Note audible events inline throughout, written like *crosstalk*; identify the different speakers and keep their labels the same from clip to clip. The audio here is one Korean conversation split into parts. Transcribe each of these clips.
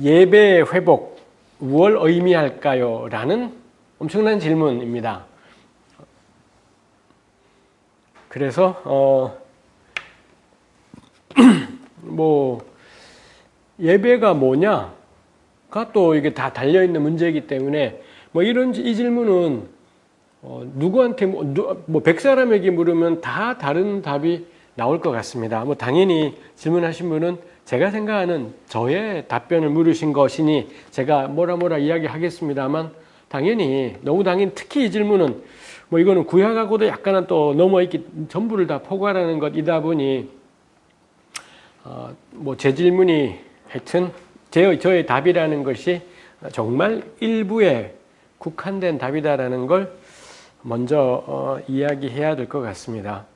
Speaker 1: 예배 회복 무엇 의미할까요? 라는 엄청난 질문입니다. 그래서 어, *clears throat* 뭐 예배가 뭐냐가 또 이게 다 달려 있는 문제이기 때문에 뭐 이런 이 질문은 어, 누구한테 뭐, 뭐 100사람에게 물으면 다 다른 답이 나올 것 같습니다. 뭐 당연히 질문하신 분은 제가 생각하는 저의 답변을 물으신 것이니 제가 뭐라 뭐라 이야기하겠습니다만 당연히 너무 당연 특히 이 질문은 뭐 이거는 구약하고도 약간은 또 넘어있기 전부를 다 포괄하는 것이다 보니 어, 뭐제 질문이 하여튼 제, 저의 답이라는 것이 정말 일부에 국한된 답이다라는 걸 먼저 어, 이야기해야 될 것 같습니다.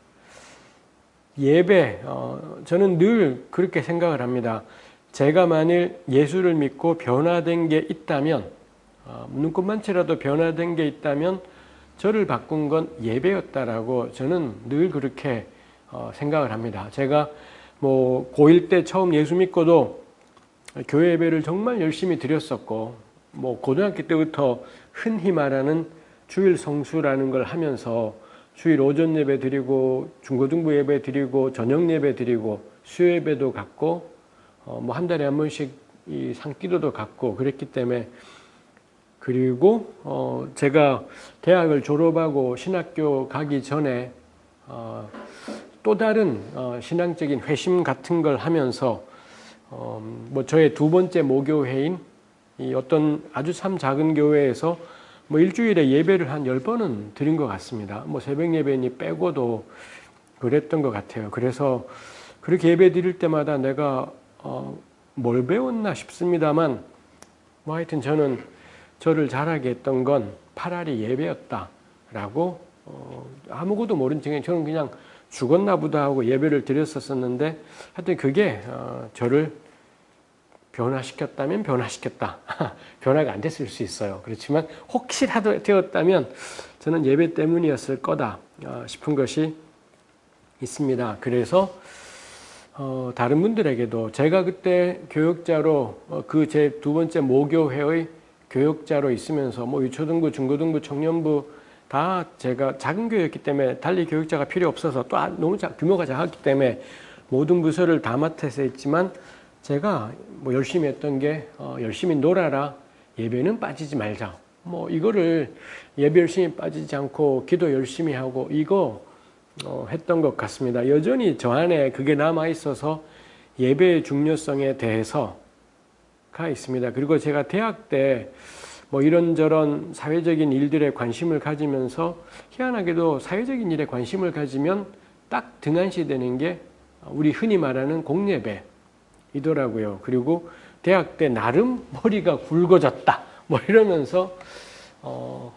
Speaker 1: 예배, 어, 저는 늘 그렇게 생각을 합니다. 제가 만일 예수를 믿고 변화된 게 있다면, 어, 눈꽃만치라도 변화된 게 있다면, 저를 바꾼 건 예배였다라고 저는 늘 그렇게 어, 생각을 합니다. 제가 뭐 고1 때 처음 예수 믿고도 교회 예배를 정말 열심히 드렸었고, 뭐 고등학교 때부터 흔히 말하는 주일 성수라는 걸 하면서 주일 오전 예배 드리고 중고등부 예배 드리고 저녁 예배 드리고 수요 예배도 갖고 어, 뭐 한 달에 한 번씩 이 상기도도 갖고 그랬기 때문에 그리고 어 제가 대학을 졸업하고 신학교 가기 전에 어 또 다른 어 신앙적인 회심 같은 걸 하면서 어뭐 저의 두 번째 모교회인 이 어떤 아주 참 작은 교회에서 뭐 일주일에 예배를 한 열번은 드린 것 같습니다. 뭐 새벽 예배니 빼고도 그랬던 것 같아요. 그래서 그렇게 예배 드릴 때마다 내가 어, 뭘 배웠나 싶습니다만 뭐 하여튼 저는 저를 잘하게 했던 건 파라리 예배였다라고 어, 아무것도 모른 척에 저는 그냥 죽었나 보다 하고 예배를 드렸었었는데 하여튼 그게 어, 저를 변화시켰다면 변화시켰다. *laughs* 변화가 안 됐을 수 있어요. 그렇지만 혹시라도 되었다면 저는 예배 때문이었을 거다 어, 싶은 것이 있습니다. 그래서 어, 다른 분들에게도 제가 그때 교육자로 어, 그제 두 번째 모교회의 교육자로 있으면서 뭐 유초등부, 중고등부, 청년부 다 제가 작은 교회였기 때문에 달리 교육자가 필요 없어서 또 아, 너무 작, 규모가 작았기 때문에 모든 부서를 다 맡아서 했지만 제가 뭐 열심히 했던 게 어, 열심히 놀아라 예배는 빠지지 말자 뭐 이거를 예배 열심히 빠지지 않고 기도 열심히 하고 이거 어, 했던 것 같습니다. 여전히 저 안에 그게 남아 있어서 예배의 중요성에 대해서 가 있습니다. 그리고 제가 대학 때 뭐 이런저런 사회적인 일들에 관심을 가지면서 희한하게도 사회적인 일에 관심을 가지면 딱 등한시 되는 게 우리 흔히 말하는 공예배 이더라고요. 그리고 대학 때 나름 머리가 굵어졌다. 뭐 이러면서 어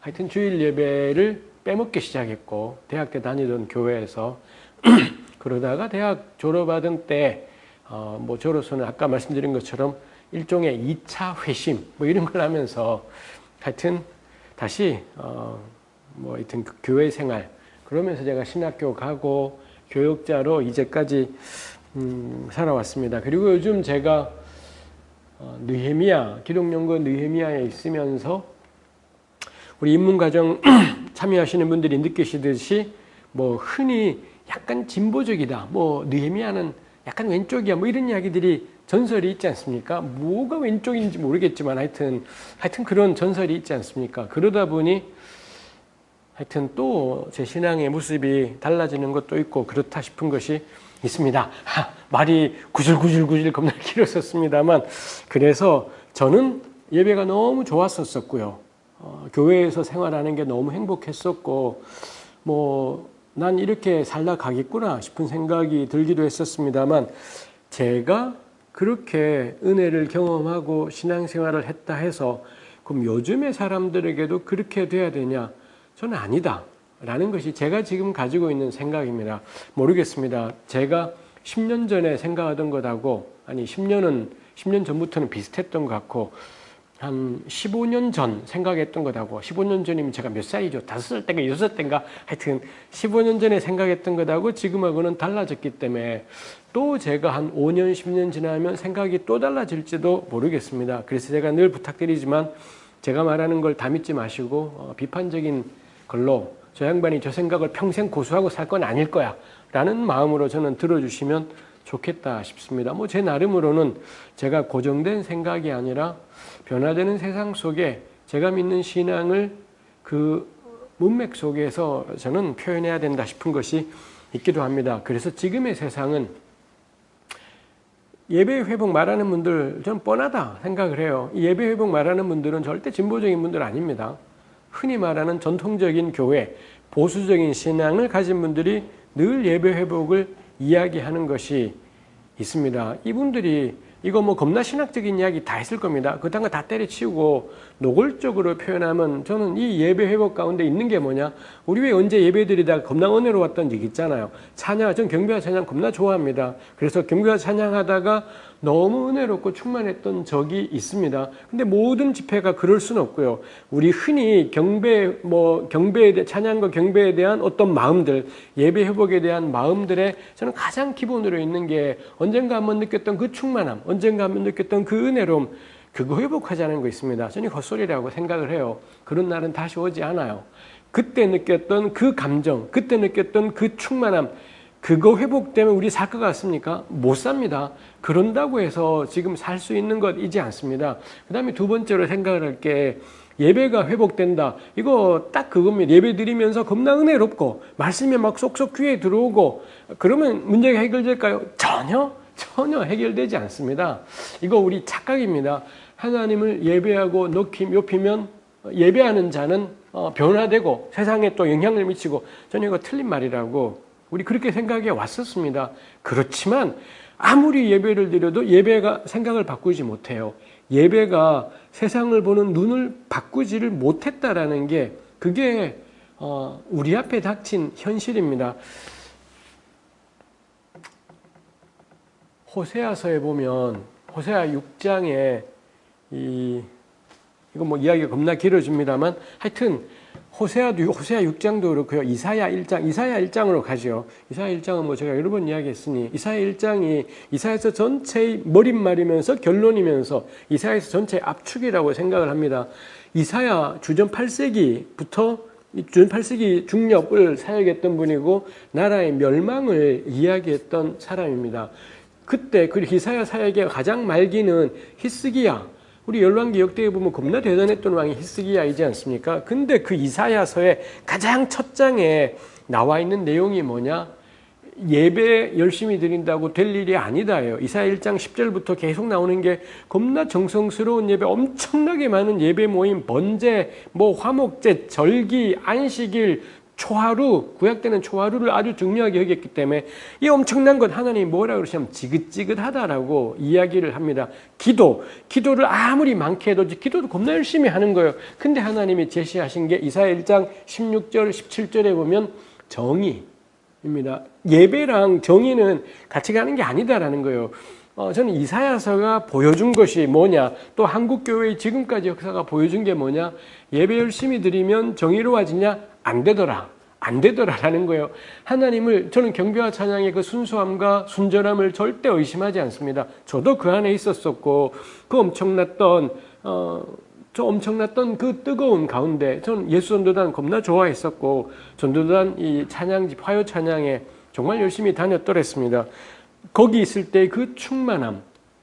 Speaker 1: 하여튼 주일 예배를 빼먹기 시작했고 대학 때 다니던 교회에서 *clears throat* 그러다가 대학 졸업하던 때어뭐 저로서는 아까 말씀드린 것처럼 일종의 2차 회심 뭐 이런 걸 하면서 하여튼 다시 어 뭐 하여튼 그 교회 생활 그러면서 제가 신학교 가고 교육자로 이제까지 음, 살아왔습니다. 그리고 요즘 제가 어, 느헤미야 기독연구 느헤미야에 있으면서 우리 입문과정 *clears throat* 참여하시는 분들이 느끼시듯이 뭐 흔히 약간 진보적이다. 뭐 느헤미야는 약간 왼쪽이야. 뭐 이런 이야기들이 전설이 있지 않습니까? 뭐가 왼쪽인지 모르겠지만 하여튼 하여튼 그런 전설이 있지 않습니까? 그러다 보니 하여튼 또 제 신앙의 모습이 달라지는 것도 있고 그렇다 싶은 것이 있습니다. 하, 말이 구질구질구질 겁나 길었었습니다만 그래서 저는 예배가 너무 좋았었고요. 어, 교회에서 생활하는 게 너무 행복했었고 뭐 난 이렇게 살다 가겠구나 싶은 생각이 들기도 했었습니다만 제가 그렇게 은혜를 경험하고 신앙생활을 했다 해서 그럼 요즘의 사람들에게도 그렇게 돼야 되냐? 저는 아니다. 라는 것이 제가 지금 가지고 있는 생각입니다. 모르겠습니다. 제가 10년 전에 생각하던 것하고 아니 10년은 10년 전부터는 비슷했던 것 같고 한 15년 전 생각했던 것하고 15년 전이면 제가 몇 살이죠? 다섯 살 때인가 여섯 살 때인가 하여튼 15년 전에 생각했던 것하고 지금하고는 달라졌기 때문에 또 제가 한 5년 10년 지나면 생각이 또 달라질지도 모르겠습니다. 그래서 제가 늘 부탁드리지만 제가 말하는 걸 다 믿지 마시고 어, 비판적인 걸로 저 양반이 저 생각을 평생 고수하고 살 건 아닐 거야 라는 마음으로 저는 들어주시면 좋겠다 싶습니다. 뭐 제 나름으로는 제가 고정된 생각이 아니라 변화되는 세상 속에 제가 믿는 신앙을 그 문맥 속에서 저는 표현해야 된다 싶은 것이 있기도 합니다. 그래서 지금의 세상은 예배 회복 말하는 분들 저는 뻔하다 생각을 해요. 예배 회복 말하는 분들은 절대 진보적인 분들 아닙니다. 흔히 말하는 전통적인 교회, 보수적인 신앙을 가진 분들이 늘 예배 회복을 이야기하는 것이 있습니다. 이분들이 이거 뭐 겁나 신학적인 이야기 다 했을 겁니다. 그딴 거 다 때려치우고 노골적으로 표현하면 저는 이 예배 회복 가운데 있는 게 뭐냐? 우리 왜 언제 예배 드리다가 겁나 은혜로웠던 얘기 있잖아요. 찬양, 전 경배와 찬양 겁나 좋아합니다. 그래서 경배와 찬양하다가 너무 은혜롭고 충만했던 적이 있습니다. 근데 모든 집회가 그럴 수는 없고요. 우리 흔히 경배, 뭐, 경배에 대해, 찬양과 경배에 대한 어떤 마음들, 예배 회복에 대한 마음들에 저는 가장 기본으로 있는 게 언젠가 한번 느꼈던 그 충만함, 언젠가 한번 느꼈던 그 은혜로움, 그거 회복하자는 거 있습니다. 저는 헛소리라고 생각을 해요. 그런 날은 다시 오지 않아요. 그때 느꼈던 그 감정, 그때 느꼈던 그 충만함, 그거 회복되면 우리 살 것 같습니까? 못 삽니다. 그런다고 해서 지금 살 수 있는 것이지 않습니다. 그 다음에 두 번째로 생각을 할게 예배가 회복된다. 이거 딱 그겁니다. 예배 드리면서 겁나 은혜롭고 말씀이 막 쏙쏙 귀에 들어오고 그러면 문제가 해결될까요? 전혀 전혀 해결되지 않습니다. 이거 우리 착각입니다. 하나님을 예배하고 높이, 높이면 예배하는 자는 어, 변화되고 세상에 또 영향을 미치고 저는 이거 틀린 말이라고 우리 그렇게 생각해 왔었습니다. 그렇지만 아무리 예배를 드려도 예배가 생각을 바꾸지 못해요. 예배가 세상을 보는 눈을 바꾸지를 못했다라는 게 그게 어, 우리 앞에 닥친 현실입니다. 호세아서에 보면 호세아 6장에 이 이거 뭐 이야기가 겁나 길어집니다만 하여튼 호세아도 호세아 6장도 그렇고요. 이사야 1장, 이사야 1장으로 가죠. 이사야 1장은 뭐 제가 여러 번 이야기했으니 이사야 1장이 이사야서 전체의 머릿말이면서 결론이면서 이사야서 전체의 압축이라고 생각을 합니다. 이사야 주전 8세기부터 주전 8세기 중력을 사역했던 분이고 나라의 멸망을 이야기했던 사람입니다. 그때 그 이사야 사역의 가장 말기는 히스기야 우리 열왕기 역대에 보면 겁나 대단했던 왕이 히스기야이지 않습니까? 근데 그 이사야서의 가장 첫 장에 나와 있는 내용이 뭐냐? 예배 열심히 드린다고 될 일이 아니다요. 이사야 1장 10절부터 계속 나오는 게 겁나 정성스러운 예배, 엄청나게 많은 예배 모임, 번제, 뭐 화목제, 절기, 안식일, 초하루, 구약 때는 초하루를 아주 중요하게 여겼기 때문에 이 엄청난 것 하나님이 뭐라 그러시냐면 지긋지긋하다라고 이야기를 합니다. 기도, 기도를 아무리 많게 해도 기도도 겁나 열심히 하는 거예요. 근데 하나님이 제시하신 게 이사야 1장 16절, 17절에 보면 정의입니다. 예배랑 정의는 같이 가는 게 아니다라는 거예요. 어, 저는 이사야서가 보여준 것이 뭐냐, 또 한국교회의 지금까지 역사가 보여준 게 뭐냐, 예배 열심히 드리면 정의로워지냐? 안 되더라. 안 되더라라는 거예요. 하나님을 저는 경배와 찬양의 그 순수함과 순전함을 절대 의심하지 않습니다. 저도 그 안에 있었었고 그 엄청났던 어, 저 엄청났던 그 뜨거운 가운데 저는 예수 전도단 겁나 좋아했었고 전도단 이 찬양집 화요 찬양에 정말 열심히 다녔더랬습니다. 거기 있을 때 그 충만함,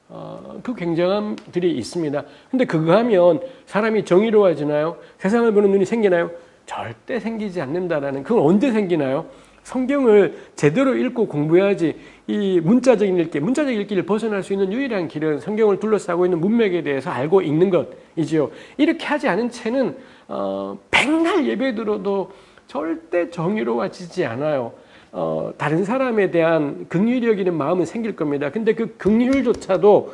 Speaker 1: 어, 그 굉장함들이 있습니다. 근데 그거 하면 사람이 정의로워지나요? 세상을 보는 눈이 생기나요? 절대 생기지 않는다라는 그건 언제 생기나요? 성경을 제대로 읽고 공부해야지 이 문자적인 읽기, 문자적 읽기를 벗어날 수 있는 유일한 길은 성경을 둘러싸고 있는 문맥에 대해서 알고 읽는 것이지요. 이렇게 하지 않은 채는 어, 백날 예배 들어도 절대 정의로워지지 않아요. 어, 다른 사람에 대한 긍휼히 여기는 마음은 생길 겁니다. 근데 그 긍휼조차도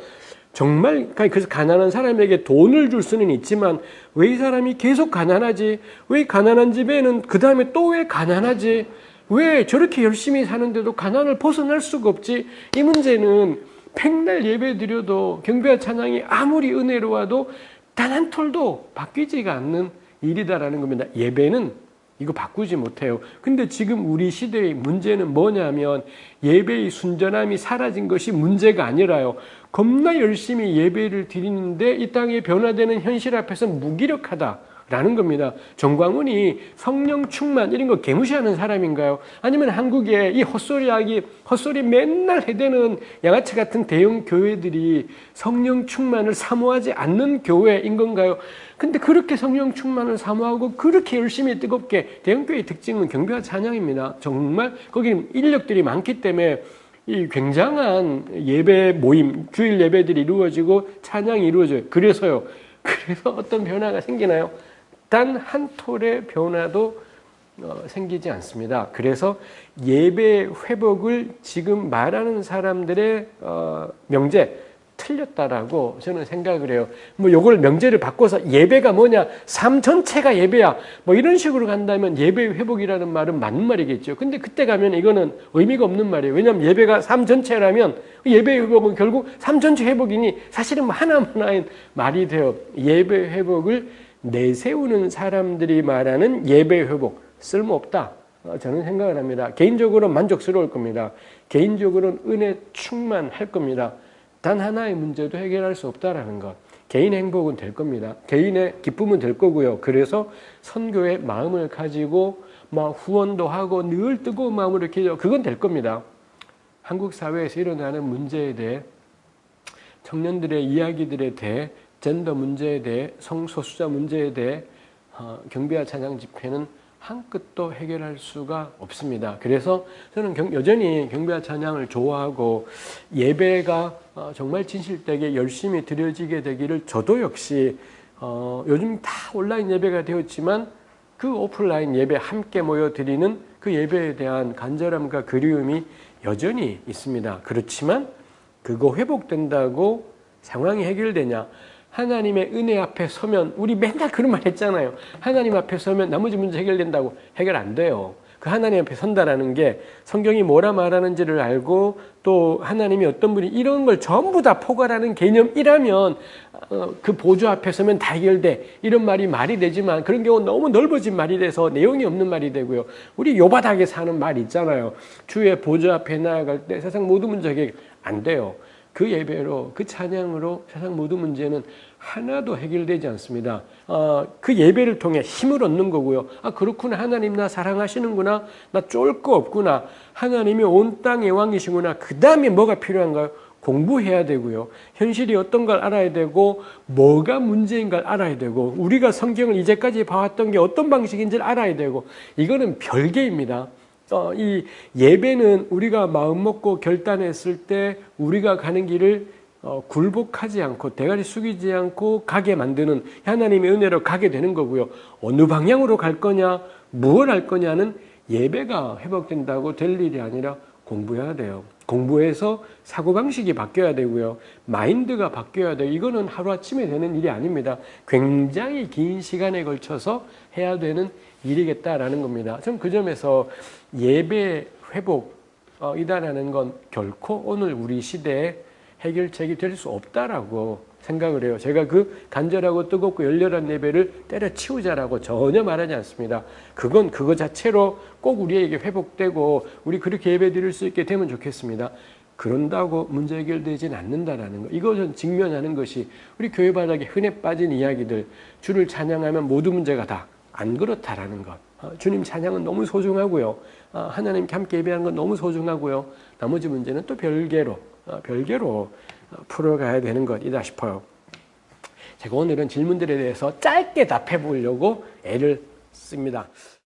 Speaker 1: 정말 그래서 가난한 사람에게 돈을 줄 수는 있지만 왜 이 사람이 계속 가난하지? 왜 가난한 집에는 그 다음에 또 왜 가난하지? 왜 저렇게 열심히 사는데도 가난을 벗어날 수가 없지? 이 문제는 백날 예배 드려도 경배와 찬양이 아무리 은혜로워도 단 한 톨도 바뀌지가 않는 일이다라는 겁니다. 예배는 이거 바꾸지 못해요. 근데 지금 우리 시대의 문제는 뭐냐면 예배의 순전함이 사라진 것이 문제가 아니라요. 겁나 열심히 예배를 드리는데 이 땅에 변화되는 현실 앞에서 무기력하다. 라는 겁니다. 정광훈이 성령 충만 이런 거 개무시하는 사람인가요? 아니면 한국에 이 헛소리하기 헛소리 맨날 해대는 양아치 같은 대형 교회들이 성령 충만을 사모하지 않는 교회인 건가요? 근데 그렇게 성령 충만을 사모하고 그렇게 열심히 뜨겁게 대형 교회의 특징은 경배와 찬양입니다. 정말 거기 인력들이 많기 때문에 이 굉장한 예배 모임, 주일 예배들이 이루어지고 찬양이 이루어져요. 그래서요. 그래서 어떤 변화가 생기나요? 단 한 톨의 변화도 어, 생기지 않습니다. 그래서 예배 회복을 지금 말하는 사람들의 어, 명제 틀렸다라고 저는 생각을 해요. 뭐 요걸 명제를 바꿔서 예배가 뭐냐, 삶 전체가 예배야. 뭐 이런 식으로 간다면 예배 회복이라는 말은 맞는 말이겠죠. 근데 그때 가면 이거는 의미가 없는 말이에요. 왜냐하면 예배가 삶 전체라면 예배 회복은 결국 삶 전체 회복이니 사실은 뭐 하나하나의 말이 돼요. 예배 회복을 내세우는 사람들이 말하는 예배 회복 쓸모없다. 어, 저는 생각을 합니다. 개인적으로 만족스러울 겁니다. 개인적으로는 은혜 충만할 겁니다. 단 하나의 문제도 해결할 수 없다라는 것. 개인 행복은 될 겁니다. 개인의 기쁨은 될 거고요. 그래서 선교의 마음을 가지고 막 후원도 하고 늘 뜨거운 마음으로 이렇게 그건 될 겁니다. 한국 사회에서 일어나는 문제에 대해 청년들의 이야기들에 대해 젠더 문제에 대해 성소수자 문제에 대해 어, 경비와 찬양 집회는 한 끗도 해결할 수가 없습니다. 그래서 저는 경, 여전히 경비와 찬양을 좋아하고 예배가 어, 정말 진실되게 열심히 드려지게 되기를 저도 역시 어, 요즘 다 온라인 예배가 되었지만 그 오프라인 예배 함께 모여 드리는 그 예배에 대한 간절함과 그리움이 여전히 있습니다. 그렇지만 그거 회복된다고 상황이 해결되냐? 하나님의 은혜 앞에 서면 우리 맨날 그런 말 했잖아요. 하나님 앞에 서면 나머지 문제 해결된다고 해결 안 돼요. 그 하나님 앞에 선다라는 게 성경이 뭐라 말하는지를 알고 또 하나님이 어떤 분이 이런 걸 전부 다 포괄하는 개념이라면 어, 그 보조 앞에 서면 다 해결돼 이런 말이 말이 되지만 그런 경우 너무 넓어진 말이 돼서 내용이 없는 말이 되고요. 우리 요바닥에 사는 말 있잖아요. 주의 보조 앞에 나아갈 때 세상 모든 문제 해결 안 돼요. 그 예배로 그 찬양으로 세상 모든 문제는 하나도 해결되지 않습니다. 어, 그 예배를 통해 힘을 얻는 거고요. 아 그렇구나 하나님 나 사랑하시는구나 나 쫄 거 없구나 하나님이 온 땅의 왕이시구나 그 다음에 뭐가 필요한가요? 공부해야 되고요. 현실이 어떤 걸 알아야 되고 뭐가 문제인 걸 알아야 되고 우리가 성경을 이제까지 봐왔던 게 어떤 방식인지를 알아야 되고 이거는 별개입니다. 어, 이 예배는 우리가 마음 먹고 결단했을 때 우리가 가는 길을 어, 굴복하지 않고 대가리 숙이지 않고 가게 만드는 하나님의 은혜로 가게 되는 거고요. 어느 방향으로 갈 거냐, 무엇 할 거냐는 예배가 회복된다고 될 일이 아니라 공부해야 돼요. 공부해서 사고방식이 바뀌어야 되고요. 마인드가 바뀌어야 돼요. 이거는 하루아침에 되는 일이 아닙니다. 굉장히 긴 시간에 걸쳐서 해야 되는 일이겠다라는 겁니다. 전그 점에서 예배 회복이다라는 건 결코 오늘 우리 시대에 해결책이 될 수 없다라고 생각을 해요. 제가 그 간절하고 뜨겁고 열렬한 예배를 때려치우자라고 전혀 말하지 않습니다. 그건 그거 자체로 꼭 우리에게 회복되고 우리 그렇게 예배 드릴 수 있게 되면 좋겠습니다. 그런다고 문제 해결되진 않는다라는 거. 이것은 직면하는 것이 우리 교회 바닥에 흔해 빠진 이야기들. 주를 찬양하면 모든 문제가 다 안 그렇다라는 것. 어, 주님 찬양은 너무 소중하고요. 어, 하나님께 함께 예배하는 건 너무 소중하고요. 나머지 문제는 또 별개로 어, 별개로 풀어가야 되는 것이다 싶어요. 제가 오늘은 질문들에 대해서 짧게 답해 보려고 애를 씁니다.